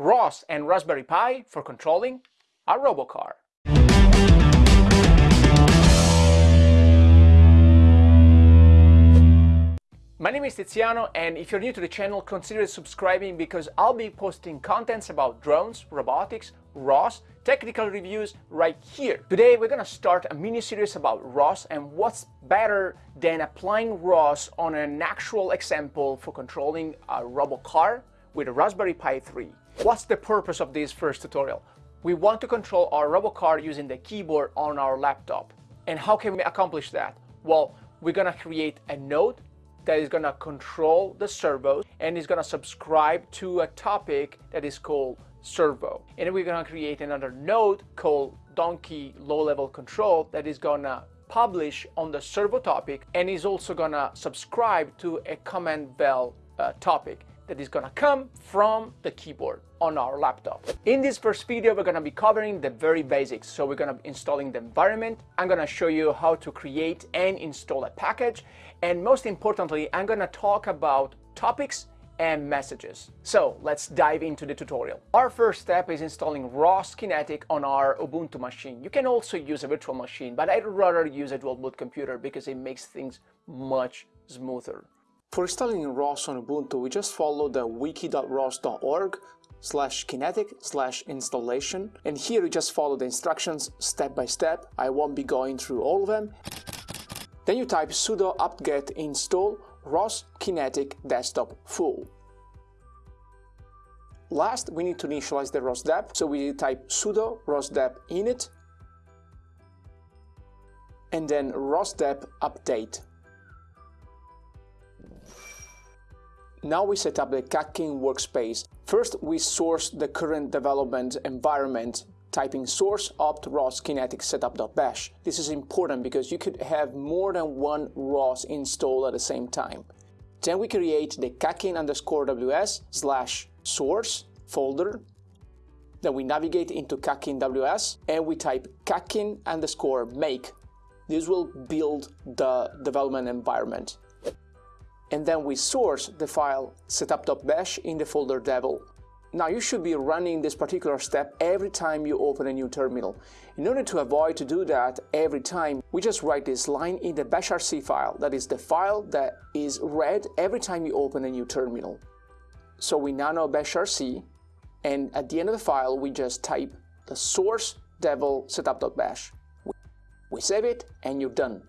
ROS and Raspberry Pi for controlling a robocar. My name is Tiziano and if you're new to the channel consider subscribing because I'll be posting contents about drones, robotics, ROS, technical reviews right here. Today we're gonna start a mini series about ROS and what's better than applying ROS on an actual example for controlling a robocar with a Raspberry Pi 3. What's the purpose of this first tutorial? We want to control our robocar using the keyboard on our laptop. And how can we accomplish that? Well, we're gonna create a node that is to control the servos and is to subscribe to a topic that is called servo. And we're to create another node called donkey low level control that is to publish on the servo topic and is also to subscribe to a command vel uh, topic that is to come from the keyboard on our laptop. In this first video, we're to be covering the very basics. So we're to be installing the environment. I'm to show you how to create and install a package. And most importantly, I'm to talk about topics and messages. So let's dive into the tutorial. Our first step is installing ROS Kinetic on our Ubuntu machine. You can also use a virtual machine, but I'd rather use a dual boot computer because it makes things much smoother. For installing ROS on Ubuntu, we just follow the wiki.ros.org slash kinetic slash installation and here you just follow the instructions step by step. I won't be going through all of them. Then you type sudo apt-get install ROS Kinetic Desktop Full. Last, we need to initialize the ROSDEP, so we type sudo rosdep init and then rosdep update. Now we set up the Catkin workspace. First, we source the current development environment typing source opt ROS kinetic setup.bash. This is important because you could have more than one ROS installed at the same time. Then we create the catkin underscore ws slash source folder. Then we navigate into catkin ws and we type catkin underscore make. This will build the development environment and then we source the file setup.bash in the folder devel. Now you should be running this particular step every time you open a new terminal. In order to avoid to do that every time, we just write this line in the bashrc file, that is the file that is read every time you open a new terminal. So we nano bashrc, and at the end of the file we just type the source devel setup.bash. We save it and you're done.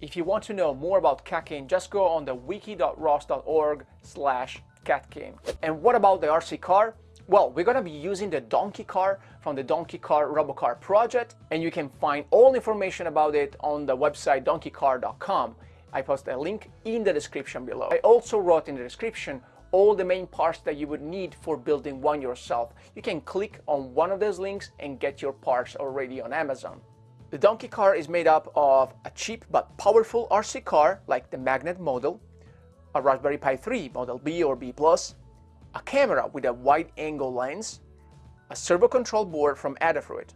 If you want to know more about Catkin, just go on the wiki.ros.org slash Catkin. And what about the RC car? Well, we're gonna be using the Donkey Car from the Donkey Car Robocar project, and you can find all information about it on the website donkeycar.com. I post a link in the description below. I also wrote in the description all the main parts that you would need for building one yourself. You can click on one of those links and get your parts already on Amazon. The Donkey car is made up of a cheap but powerful RC car like the Magnet model, a Raspberry Pi 3 Model B or B+, a camera with a wide-angle lens, a servo control board from Adafruit.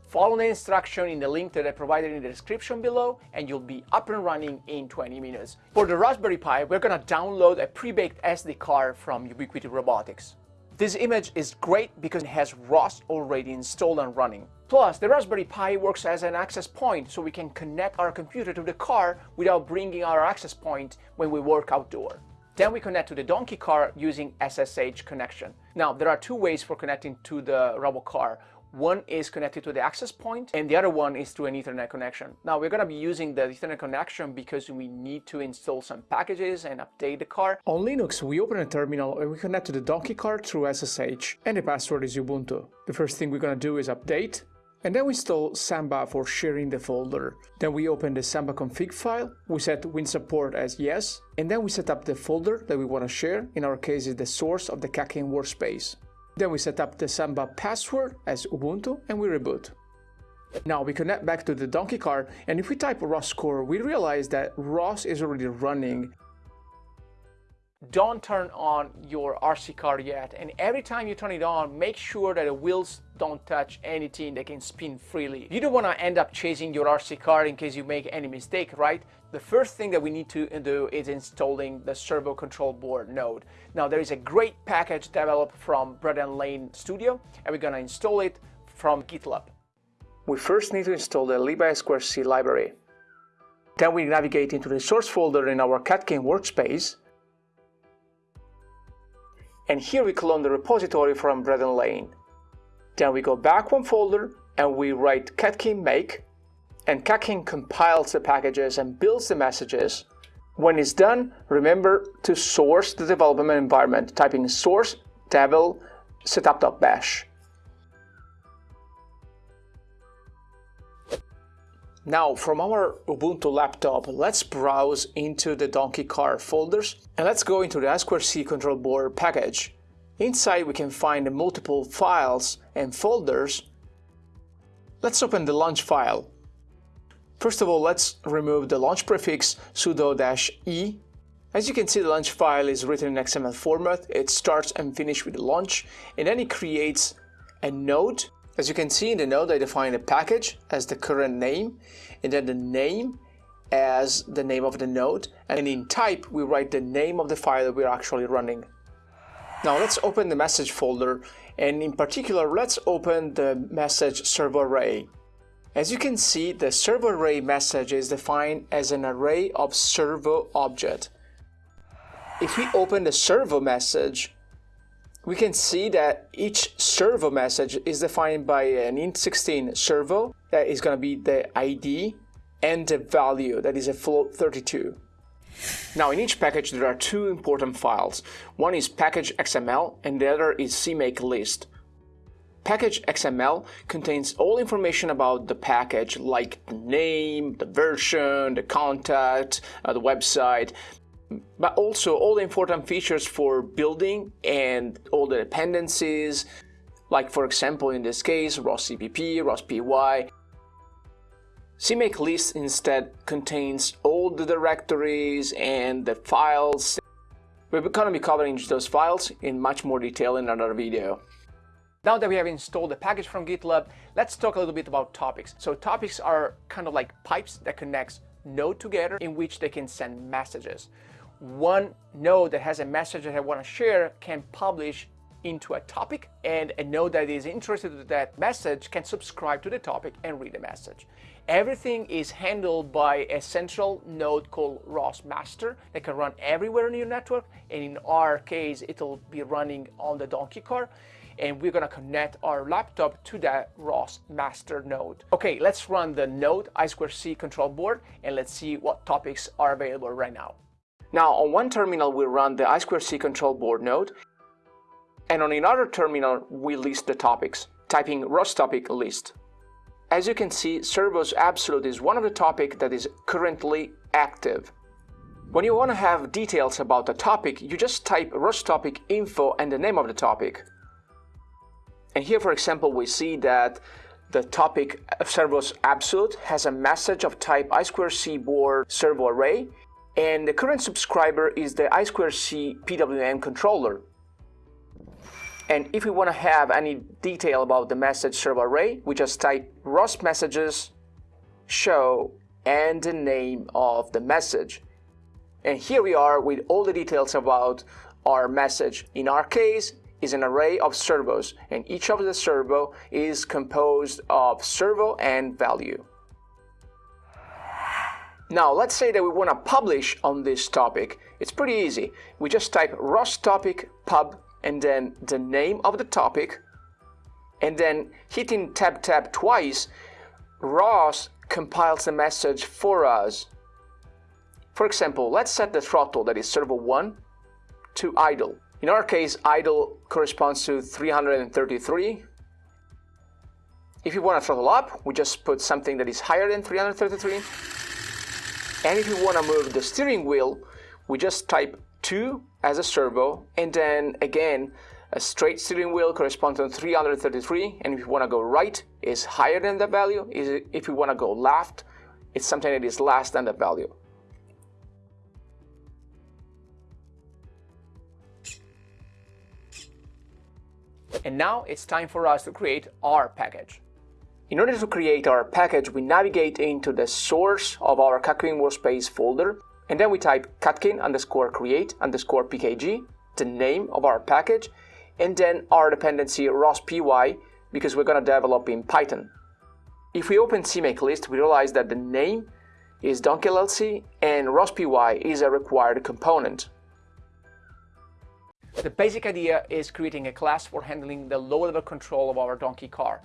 Follow the instruction in the link that I provided in the description below and you'll be up and running in 20 minutes. For the Raspberry Pi, we're gonna download a pre-baked SD card from Ubiquity Robotics. This image is great because it has ROS already installed and running. Plus, the Raspberry Pi works as an access point so we can connect our computer to the car without bringing our access point when we work outdoor. Then we connect to the Donkey car using SSH connection. Now, there are two ways for connecting to the RoboCar. One is connected to the access point and the other one is through an Ethernet connection. Now we're going to be using the Ethernet connection because we need to install some packages and update the car. On Linux, we open a terminal and we connect to the Donkey car through SSH and the password is Ubuntu. The first thing we're going to do is update and then we install Samba for sharing the folder. Then we open the Samba config file, we set WinSupport as yes, and then we set up the folder that we want to share, in our case is the source of the Catkin workspace. Then we set up the Samba password as Ubuntu and we reboot. Now we connect back to the donkey car and if we type ROS core we realize that ROS is already running. Don't turn on your RC car yet and every time you turn it on make sure that the wheels don't touch anything that can spin freely. You don't want to end up chasing your RC car in case you make any mistake, right? The first thing that we need to do is installing the servo control board node. Now there is a great package developed from Bradan Lane Studio and we're going to install it from GitLab. We first need to install the libai2c library. Then we navigate into the source folder in our Catkin workspace and here we clone the repository from Bradan Lane. Then we go back one folder and we write catkin make and catkin compiles the packages and builds the messages. When it's done, remember to source the development environment, typing source devel setup.bash. Now, from our Ubuntu laptop, let's browse into the Donkey Car folders and let's go into the I2C control board package. Inside we can find multiple files and folders. Let's open the launch file. First of all, let's remove the launch prefix sudo-e. As you can see, the launch file is written in XML format. It starts and finishes with the launch, and then it creates a node as you can see in the node, I define a package as the current name, and then the name as the name of the node, and in type, we write the name of the file that we're actually running. Now let's open the message folder, and in particular, let's open the message servo array. As you can see, the servo array message is defined as an array of servo object. If we open the servo message, we can see that each servo message is defined by an int16 servo that is going to be the ID and the value that is a float 32. Now in each package there are two important files. One is package XML and the other is CMake list. Package XML contains all information about the package like the name, the version, the contact, uh, the website, but also all the important features for building and all the dependencies, like for example in this case ROS CPP, ROS PY. CMake list instead contains all the directories and the files. We're going to be covering those files in much more detail in another video. Now that we have installed the package from GitLab, let's talk a little bit about topics. So topics are kind of like pipes that connects node together in which they can send messages one node that has a message that I want to share can publish into a topic and a node that is interested in that message can subscribe to the topic and read the message. Everything is handled by a central node called ROS master that can run everywhere in your network and in our case it'll be running on the donkey car and we're gonna connect our laptop to that ROS master node. Okay, let's run the node I2C control board and let's see what topics are available right now. Now on one terminal we run the I2C control board node and on another terminal we list the topics, typing ROS topic list. As you can see, servos absolute is one of the topic that is currently active. When you want to have details about the topic, you just type ROS topic info and the name of the topic. And here, for example, we see that the topic of servos absolute has a message of type I2C board servo array and the current subscriber is the I2C PWM controller. And if we want to have any detail about the message servo array, we just type ROS messages show and the name of the message. And here we are with all the details about our message. In our case, is an array of servos, and each of the servo is composed of servo and value. Now, let's say that we want to publish on this topic. It's pretty easy. We just type ROS topic pub and then the name of the topic and then hitting tab tab twice, ROS compiles the message for us. For example, let's set the throttle, that is servo 1, to idle. In our case, idle corresponds to 333. If you want to throttle up, we just put something that is higher than 333. And if you want to move the steering wheel, we just type 2 as a servo, and then again, a straight steering wheel corresponds to 333, and if you want to go right, is higher than that value. If you want to go left, it's something that is less than that value. And now it's time for us to create our package. In order to create our package, we navigate into the source of our Catkin workspace folder, and then we type catkin underscore create underscore pkg, the name of our package, and then our dependency rospy, because we're going to develop in Python. If we open CMake list, we realize that the name is Donkey LLC and rospy is a required component. The basic idea is creating a class for handling the low-level control of our donkey car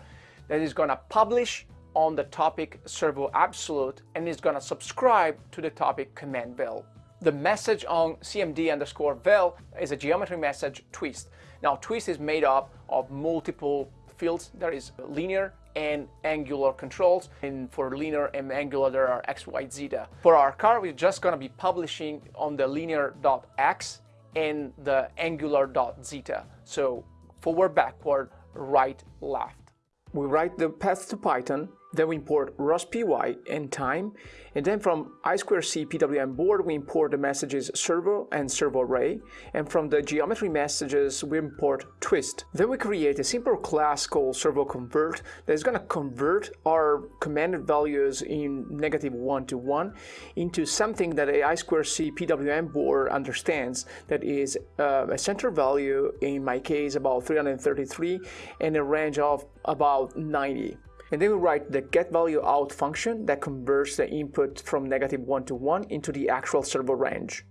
that is going to publish on the topic servo absolute and is going to subscribe to the topic command vel. The message on cmd underscore vel is a geometry message twist. Now twist is made up of multiple fields. There is linear and angular controls and for linear and angular there are x, y, zeta. For our car we're just going to be publishing on the linear.x and the angular dot zeta. So forward, backward, right, left. We write the path to Python then we import rospy and time. And then from I2C PWM board, we import the messages servo and servo array. And from the geometry messages, we import twist. Then we create a simple class called servo convert that is going to convert our commanded values in negative 1 to 1 into something that a I2C PWM board understands that is uh, a center value, in my case about 333, and a range of about 90. And then we write the getValueOut function that converts the input from negative 1 to 1 into the actual servo range.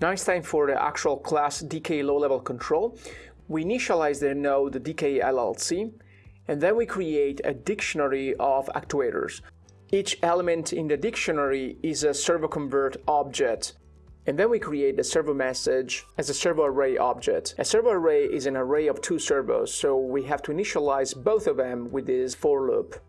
Now it's time for the actual class DK low-level control. We initialize the node DK LLC, and then we create a dictionary of actuators. Each element in the dictionary is a servo convert object and then we create the servo message as a servo array object. A servo array is an array of two servos, so we have to initialize both of them with this for loop.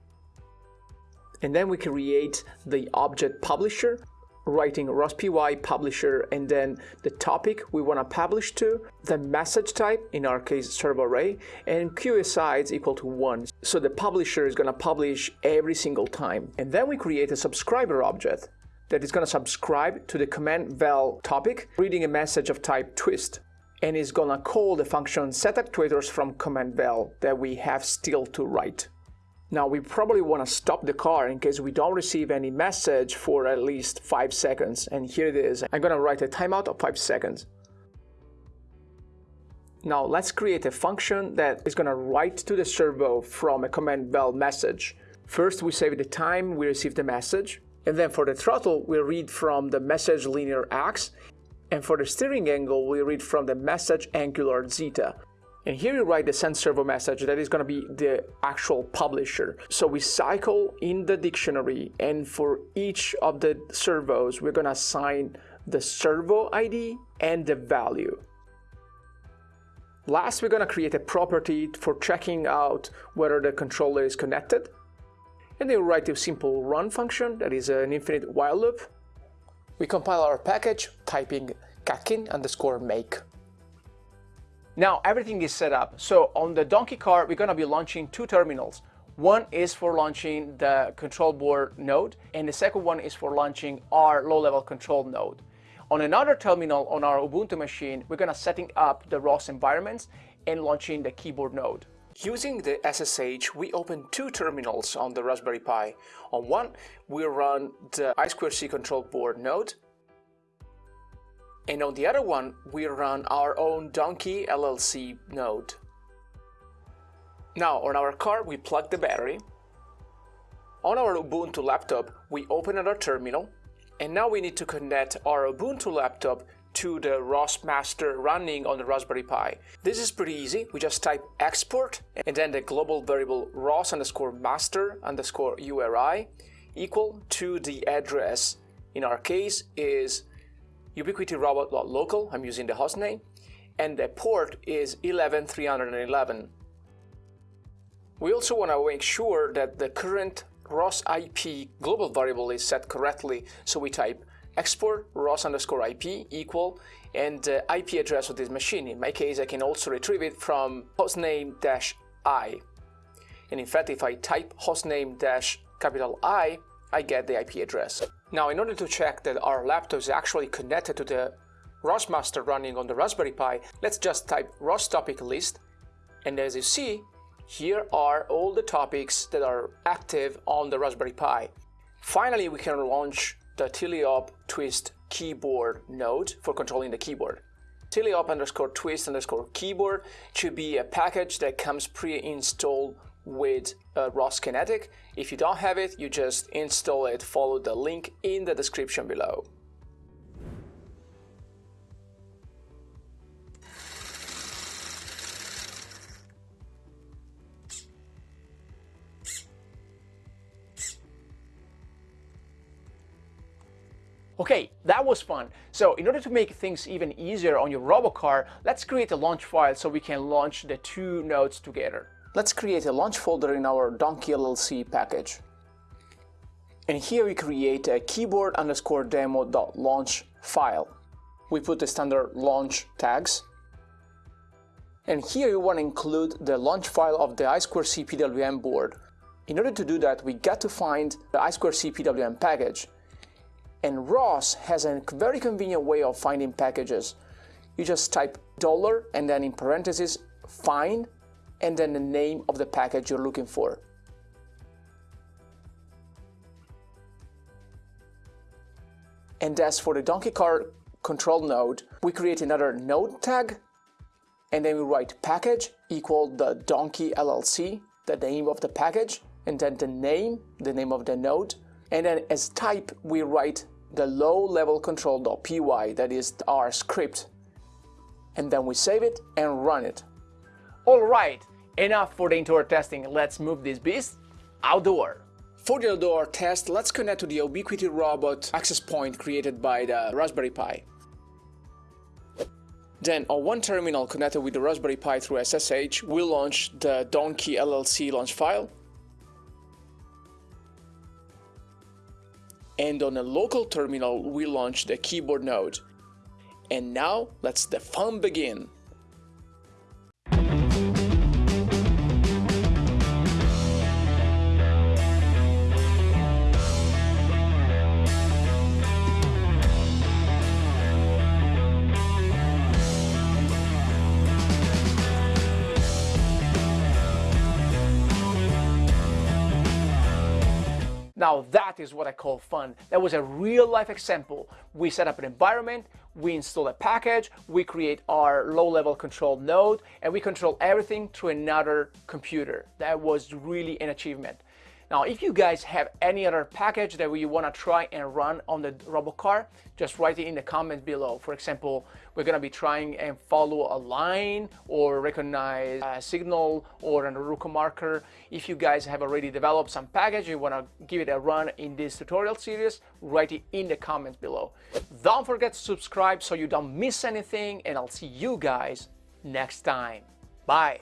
And then we create the object publisher, writing rospy publisher and then the topic we want to publish to, the message type, in our case servo array, and QSI is equal to 1. So the publisher is going to publish every single time. And then we create a subscriber object that is going to subscribe to the command vel topic, reading a message of type twist, and is going to call the function set setActuators from command vel that we have still to write. Now we probably want to stop the car in case we don't receive any message for at least 5 seconds, and here it is. I'm going to write a timeout of 5 seconds. Now let's create a function that is going to write to the servo from a command vel message. First we save the time we receive the message, and then for the throttle, we read from the message linear x, and for the steering angle, we read from the message angular zeta. And here you write the send servo message that is going to be the actual publisher. So we cycle in the dictionary and for each of the servos, we're going to assign the servo ID and the value. Last, we're going to create a property for checking out whether the controller is connected and then we write a simple run function that is an infinite while loop. We compile our package typing catkin underscore make. Now everything is set up. So on the donkey car, we're gonna be launching two terminals. One is for launching the control board node, and the second one is for launching our low-level control node. On another terminal on our Ubuntu machine, we're gonna setting up the ROS environments and launching the keyboard node. Using the SSH, we open two terminals on the Raspberry Pi. On one, we run the I2C control board node, and on the other one, we run our own Donkey LLC node. Now, on our car, we plug the battery. On our Ubuntu laptop, we open another terminal, and now we need to connect our Ubuntu laptop to the ROS master running on the Raspberry Pi. This is pretty easy. We just type export and then the global variable ROS underscore master underscore URI equal to the address. In our case is ubiquityrobot.local, I'm using the hostname, and the port is 11311. We also want to make sure that the current ROS IP global variable is set correctly, so we type export ROS underscore IP equal and uh, the IP address of this machine. In my case, I can also retrieve it from hostname dash I. And in fact, if I type hostname dash capital I, I get the IP address. Now, in order to check that our laptop is actually connected to the ROS master running on the Raspberry Pi, let's just type ROS topic list. And as you see, here are all the topics that are active on the Raspberry Pi. Finally, we can launch the teleop twist keyboard node for controlling the keyboard. teleop underscore twist underscore keyboard should be a package that comes pre-installed with uh, ROS Kinetic. If you don't have it, you just install it, follow the link in the description below. Okay, that was fun. So in order to make things even easier on your Robocar, let's create a launch file so we can launch the two nodes together. Let's create a launch folder in our Donkey LLC package. And here we create a keyboard underscore demo.launch file. We put the standard launch tags. And here we want to include the launch file of the I2C PWM board. In order to do that, we got to find the I2C PWM package. And ROS has a very convenient way of finding packages. You just type dollar and then in parentheses find and then the name of the package you're looking for. And as for the donkey car control node, we create another node tag and then we write package equal the donkey LLC, the name of the package, and then the name, the name of the node. And then as type, we write the low level control.py, that is our script. And then we save it and run it. All right, Enough for the indoor testing, let's move this beast outdoor. For the outdoor test, let's connect to the Ubiquity Robot access point created by the Raspberry Pi. Then, on one terminal connected with the Raspberry Pi through SSH, we'll launch the Donkey LLC launch file. And on a local terminal, we launch the keyboard node. And now, let's the fun begin! Now that is what I call fun. That was a real life example. We set up an environment, we install a package, we create our low-level control node, and we control everything through another computer. That was really an achievement. Now, if you guys have any other package that you want to try and run on the Robocar, just write it in the comments below. For example, we're going to be trying and follow a line or recognize a signal or an ArUco marker. If you guys have already developed some package, you want to give it a run in this tutorial series, write it in the comments below. Don't forget to subscribe so you don't miss anything and I'll see you guys next time. Bye.